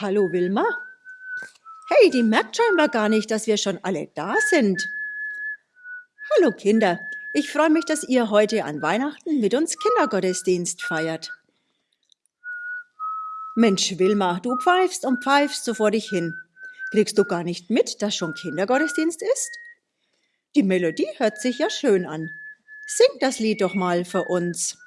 Hallo Wilma. Hey, die merkt scheinbar gar nicht, dass wir schon alle da sind. Hallo Kinder, ich freue mich, dass ihr heute an Weihnachten mit uns Kindergottesdienst feiert. Mensch, Wilma, du pfeifst und pfeifst so vor dich hin. Kriegst du gar nicht mit, dass schon Kindergottesdienst ist? Die Melodie hört sich ja schön an. Sing das Lied doch mal für uns.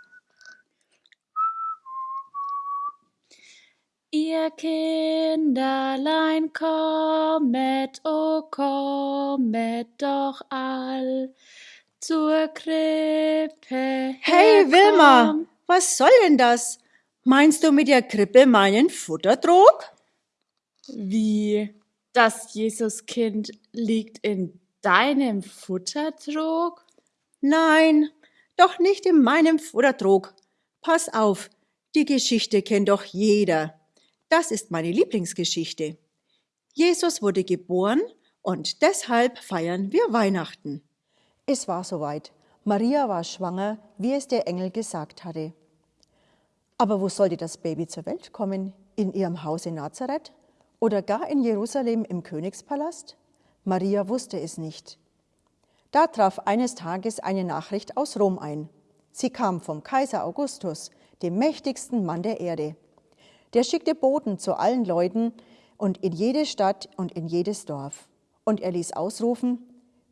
Ihr Kinderlein kommet, o kommet doch all zur Krippe. Hey Wilma, was soll denn das? Meinst du mit der Krippe meinen Futtertrog? Wie? Das Jesuskind liegt in deinem Futtertrog? Nein, doch nicht in meinem Futtertrog. Pass auf, die Geschichte kennt doch jeder. Das ist meine Lieblingsgeschichte. Jesus wurde geboren und deshalb feiern wir Weihnachten. Es war soweit. Maria war schwanger, wie es der Engel gesagt hatte. Aber wo sollte das Baby zur Welt kommen? In ihrem Haus in Nazareth? Oder gar in Jerusalem im Königspalast? Maria wusste es nicht. Da traf eines Tages eine Nachricht aus Rom ein. Sie kam vom Kaiser Augustus, dem mächtigsten Mann der Erde. Der schickte Boten zu allen Leuten und in jede Stadt und in jedes Dorf. Und er ließ ausrufen,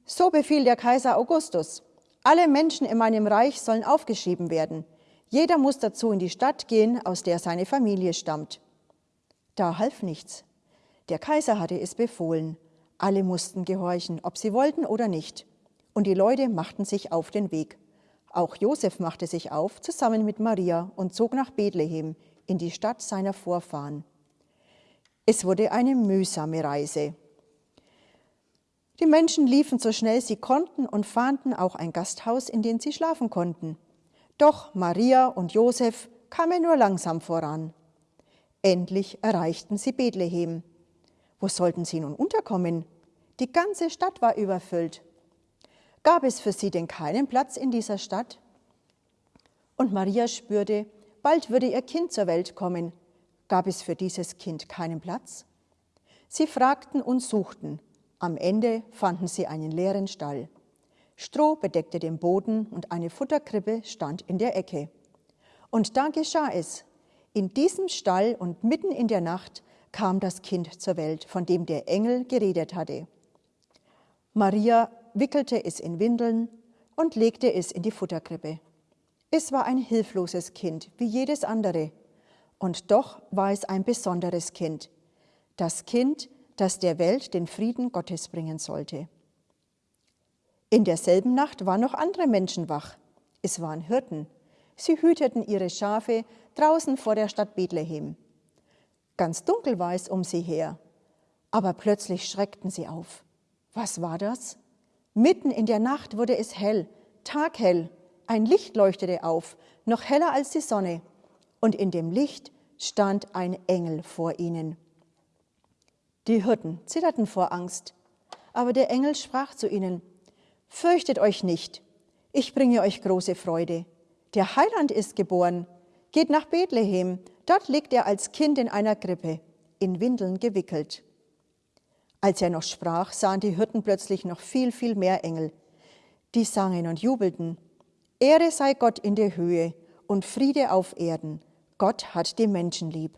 so befiehlt der Kaiser Augustus. Alle Menschen in meinem Reich sollen aufgeschrieben werden. Jeder muss dazu in die Stadt gehen, aus der seine Familie stammt. Da half nichts. Der Kaiser hatte es befohlen. Alle mussten gehorchen, ob sie wollten oder nicht. Und die Leute machten sich auf den Weg. Auch Josef machte sich auf, zusammen mit Maria, und zog nach Bethlehem, in die Stadt seiner Vorfahren. Es wurde eine mühsame Reise. Die Menschen liefen so schnell sie konnten und fanden auch ein Gasthaus, in dem sie schlafen konnten. Doch Maria und Josef kamen nur langsam voran. Endlich erreichten sie Bethlehem. Wo sollten sie nun unterkommen? Die ganze Stadt war überfüllt. Gab es für sie denn keinen Platz in dieser Stadt? Und Maria spürte, bald würde ihr Kind zur Welt kommen. Gab es für dieses Kind keinen Platz? Sie fragten und suchten. Am Ende fanden sie einen leeren Stall. Stroh bedeckte den Boden und eine Futterkrippe stand in der Ecke. Und da geschah es. In diesem Stall und mitten in der Nacht kam das Kind zur Welt, von dem der Engel geredet hatte. Maria wickelte es in Windeln und legte es in die Futterkrippe. Es war ein hilfloses Kind, wie jedes andere. Und doch war es ein besonderes Kind. Das Kind, das der Welt den Frieden Gottes bringen sollte. In derselben Nacht waren noch andere Menschen wach. Es waren Hirten. Sie hüteten ihre Schafe draußen vor der Stadt Bethlehem. Ganz dunkel war es um sie her. Aber plötzlich schreckten sie auf. Was war das? Mitten in der Nacht wurde es hell, taghell. Ein Licht leuchtete auf, noch heller als die Sonne. Und in dem Licht stand ein Engel vor ihnen. Die Hirten zitterten vor Angst. Aber der Engel sprach zu ihnen, Fürchtet euch nicht, ich bringe euch große Freude. Der Heiland ist geboren. Geht nach Bethlehem, dort liegt er als Kind in einer Krippe, in Windeln gewickelt. Als er noch sprach, sahen die Hirten plötzlich noch viel, viel mehr Engel. Die sangen und jubelten. Ehre sei Gott in der Höhe und Friede auf Erden. Gott hat die Menschen lieb.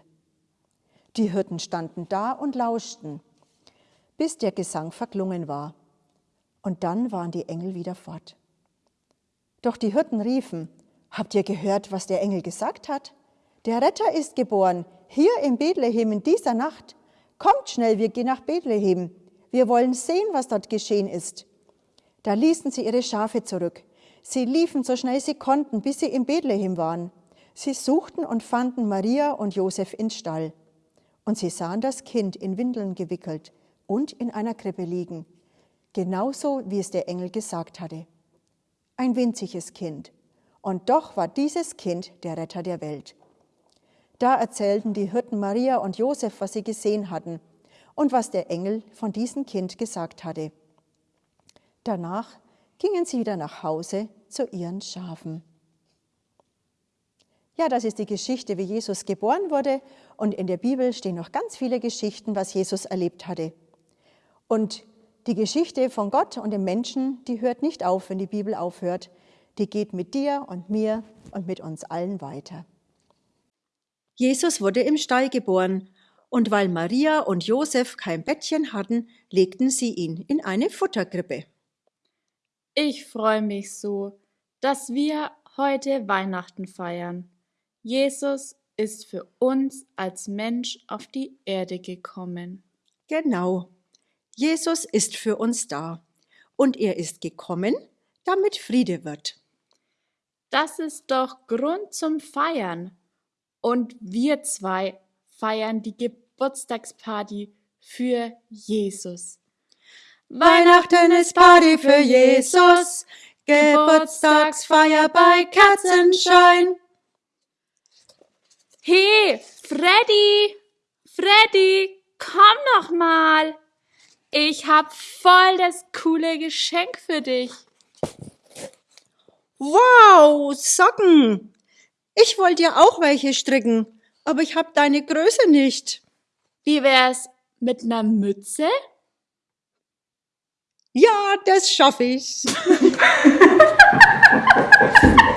Die Hirten standen da und lauschten, bis der Gesang verklungen war. Und dann waren die Engel wieder fort. Doch die Hirten riefen, Habt ihr gehört, was der Engel gesagt hat? Der Retter ist geboren, hier in Bethlehem in dieser Nacht. Kommt schnell, wir gehen nach Bethlehem. Wir wollen sehen, was dort geschehen ist. Da ließen sie ihre Schafe zurück. Sie liefen so schnell sie konnten, bis sie in Bethlehem waren. Sie suchten und fanden Maria und Josef in Stall. Und sie sahen das Kind in Windeln gewickelt und in einer Krippe liegen, genauso wie es der Engel gesagt hatte. Ein winziges Kind. Und doch war dieses Kind der Retter der Welt. Da erzählten die Hirten Maria und Josef, was sie gesehen hatten und was der Engel von diesem Kind gesagt hatte. Danach gingen sie wieder nach Hause zu ihren Schafen. Ja, das ist die Geschichte, wie Jesus geboren wurde Und in der Bibel stehen noch ganz viele Geschichten, was Jesus erlebt hatte. Und die Geschichte von Gott und dem Menschen, die hört nicht auf, wenn die Bibel aufhört. Die geht mit dir und mir und mit uns allen weiter. Jesus wurde im Stall geboren, und weil Maria und Josef kein Bettchen hatten, legten sie ihn in eine Futterkrippe. Ich freue mich so, dass wir heute Weihnachten feiern. Jesus ist für uns als Mensch auf die Erde gekommen. Genau. Jesus ist für uns da. Und er ist gekommen, damit Friede wird. Das ist doch Grund zum Feiern. Und wir zwei feiern die Geburtstagsparty für Jesus. Weihnachten ist Party für Jesus, Geburtstagsfeier bei Kerzenschein. Hey, Freddy! Freddy, komm noch mal! Ich hab voll das coole Geschenk für dich. Wow, Socken! Ich wollte dir auch welche stricken, aber ich hab deine Größe nicht. Wie wär's mit ner Mütze? Ja, das schaffe ich.